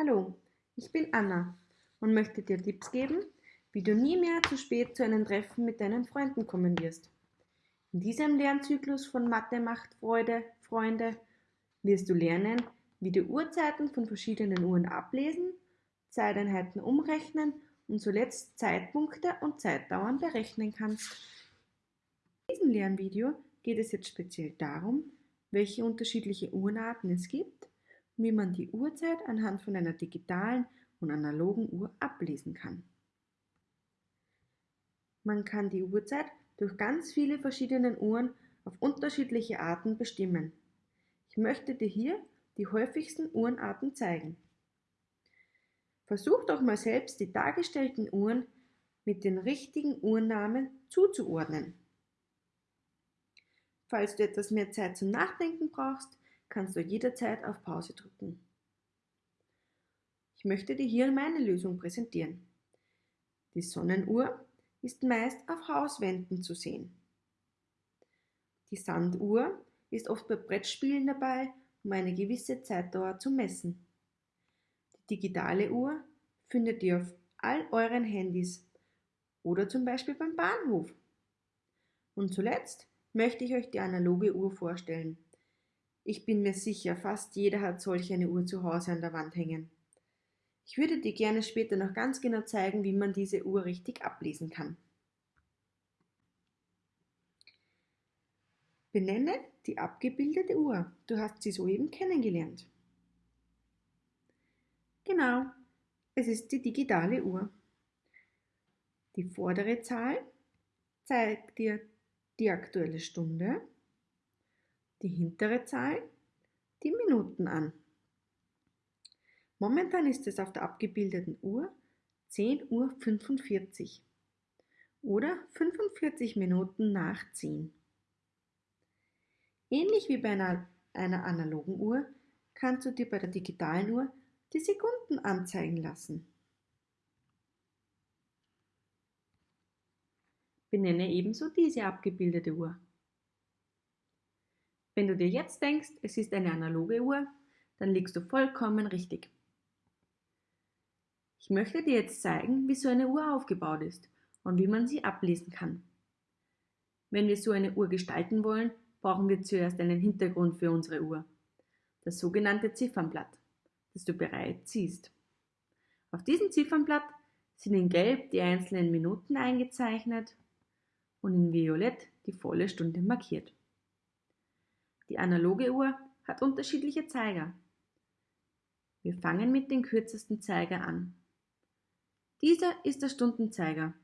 Hallo, ich bin Anna und möchte dir Tipps geben, wie du nie mehr zu spät zu einem Treffen mit deinen Freunden kommen wirst. In diesem Lernzyklus von Mathe macht Freude, Freunde, wirst du lernen, wie du Uhrzeiten von verschiedenen Uhren ablesen, Zeiteinheiten umrechnen und zuletzt Zeitpunkte und Zeitdauern berechnen kannst. In diesem Lernvideo geht es jetzt speziell darum, welche unterschiedliche Uhrenarten es gibt wie man die Uhrzeit anhand von einer digitalen und analogen Uhr ablesen kann. Man kann die Uhrzeit durch ganz viele verschiedene Uhren auf unterschiedliche Arten bestimmen. Ich möchte dir hier die häufigsten Uhrenarten zeigen. Versuch doch mal selbst die dargestellten Uhren mit den richtigen Uhrennamen zuzuordnen. Falls du etwas mehr Zeit zum Nachdenken brauchst, kannst du jederzeit auf Pause drücken. Ich möchte dir hier meine Lösung präsentieren. Die Sonnenuhr ist meist auf Hauswänden zu sehen. Die Sanduhr ist oft bei Brettspielen dabei, um eine gewisse Zeitdauer zu messen. Die digitale Uhr findet ihr auf all euren Handys oder zum Beispiel beim Bahnhof. Und zuletzt möchte ich euch die analoge Uhr vorstellen. Ich bin mir sicher, fast jeder hat solch eine Uhr zu Hause an der Wand hängen. Ich würde dir gerne später noch ganz genau zeigen, wie man diese Uhr richtig ablesen kann. Benenne die abgebildete Uhr. Du hast sie soeben kennengelernt. Genau, es ist die digitale Uhr. Die vordere Zahl zeigt dir die aktuelle Stunde die hintere Zahl die Minuten an. Momentan ist es auf der abgebildeten Uhr 10.45 Uhr oder 45 Minuten nach 10. Ähnlich wie bei einer, einer analogen Uhr kannst du dir bei der digitalen Uhr die Sekunden anzeigen lassen. Benenne ebenso diese abgebildete Uhr. Wenn du dir jetzt denkst, es ist eine analoge Uhr, dann liegst du vollkommen richtig. Ich möchte dir jetzt zeigen, wie so eine Uhr aufgebaut ist und wie man sie ablesen kann. Wenn wir so eine Uhr gestalten wollen, brauchen wir zuerst einen Hintergrund für unsere Uhr. Das sogenannte Ziffernblatt, das du bereits siehst. Auf diesem Ziffernblatt sind in Gelb die einzelnen Minuten eingezeichnet und in Violett die volle Stunde markiert. Die analoge Uhr hat unterschiedliche Zeiger. Wir fangen mit dem kürzesten Zeiger an. Dieser ist der Stundenzeiger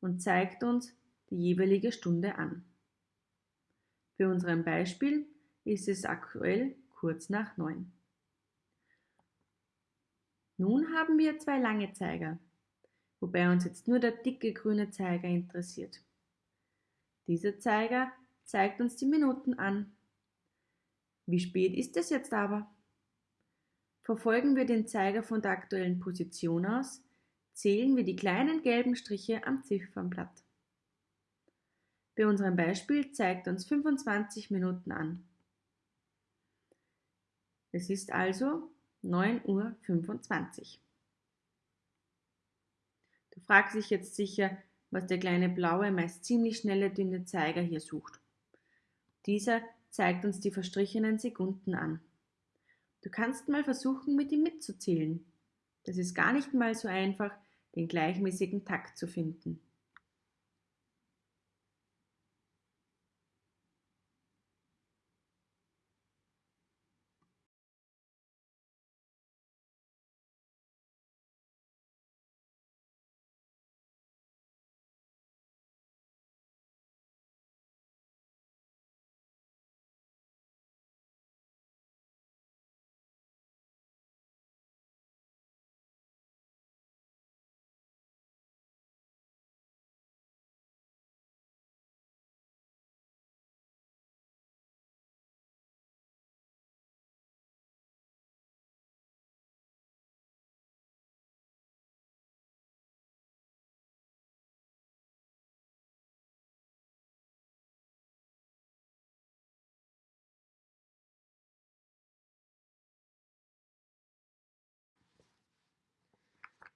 und zeigt uns die jeweilige Stunde an. Für unseren Beispiel ist es aktuell kurz nach neun. Nun haben wir zwei lange Zeiger, wobei uns jetzt nur der dicke grüne Zeiger interessiert. Dieser Zeiger zeigt uns die Minuten an. Wie spät ist es jetzt aber? Verfolgen wir den Zeiger von der aktuellen Position aus, zählen wir die kleinen gelben Striche am Ziffernblatt. Bei unserem Beispiel zeigt uns 25 Minuten an. Es ist also 9.25 Uhr. Du fragst dich jetzt sicher, was der kleine blaue, meist ziemlich schnelle, dünne Zeiger hier sucht. Dieser zeigt uns die verstrichenen Sekunden an. Du kannst mal versuchen, mit ihm mitzuzählen. Das ist gar nicht mal so einfach, den gleichmäßigen Takt zu finden.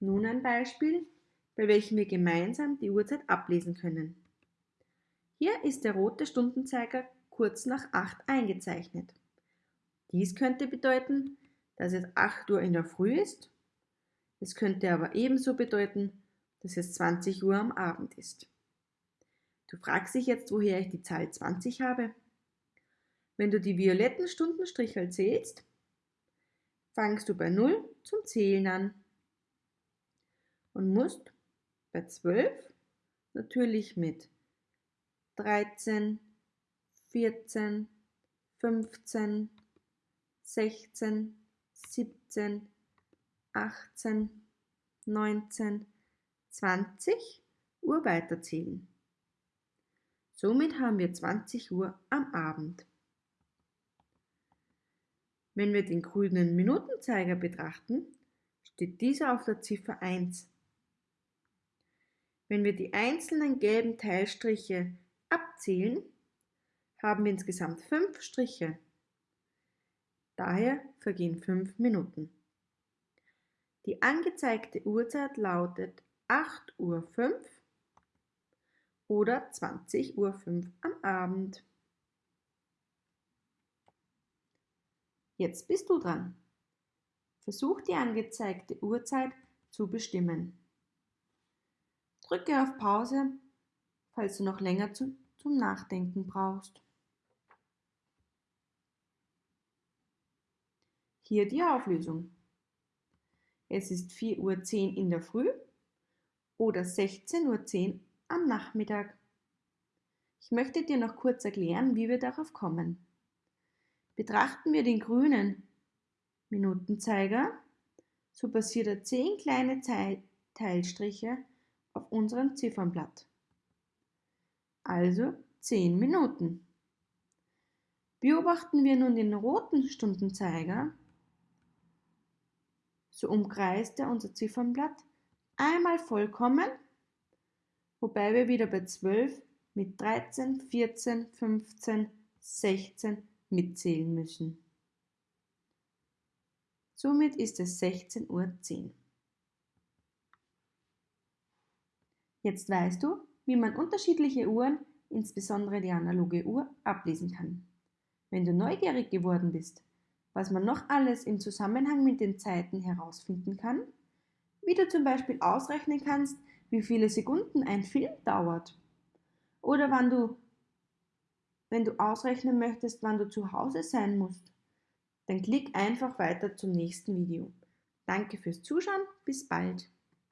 Nun ein Beispiel, bei welchem wir gemeinsam die Uhrzeit ablesen können. Hier ist der rote Stundenzeiger kurz nach 8 eingezeichnet. Dies könnte bedeuten, dass es 8 Uhr in der Früh ist. Es könnte aber ebenso bedeuten, dass es 20 Uhr am Abend ist. Du fragst dich jetzt, woher ich die Zahl 20 habe? Wenn du die violetten Stundenstriche zählst, fangst du bei 0 zum Zählen an und musst bei 12 natürlich mit 13, 14, 15, 16, 17, 18, 19, 20 Uhr weiterzählen. Somit haben wir 20 Uhr am Abend. Wenn wir den grünen Minutenzeiger betrachten, steht dieser auf der Ziffer 1. Wenn wir die einzelnen gelben Teilstriche abzählen, haben wir insgesamt fünf Striche. Daher vergehen fünf Minuten. Die angezeigte Uhrzeit lautet 8.05 Uhr oder 20.05 Uhr am Abend. Jetzt bist du dran. Versuch die angezeigte Uhrzeit zu bestimmen. Drücke auf Pause, falls du noch länger zu, zum Nachdenken brauchst. Hier die Auflösung. Es ist 4.10 Uhr in der Früh oder 16.10 Uhr am Nachmittag. Ich möchte dir noch kurz erklären, wie wir darauf kommen. Betrachten wir den grünen Minutenzeiger, so passiert er 10 kleine Teilstriche auf unserem Ziffernblatt. Also 10 Minuten. Beobachten wir nun den roten Stundenzeiger, so umkreist er unser Ziffernblatt einmal vollkommen, wobei wir wieder bei 12 mit 13, 14, 15, 16 mitzählen müssen. Somit ist es 16.10 Uhr. Jetzt weißt du, wie man unterschiedliche Uhren, insbesondere die analoge Uhr, ablesen kann. Wenn du neugierig geworden bist, was man noch alles im Zusammenhang mit den Zeiten herausfinden kann, wie du zum Beispiel ausrechnen kannst, wie viele Sekunden ein Film dauert oder wann du, wenn du ausrechnen möchtest, wann du zu Hause sein musst, dann klick einfach weiter zum nächsten Video. Danke fürs Zuschauen, bis bald.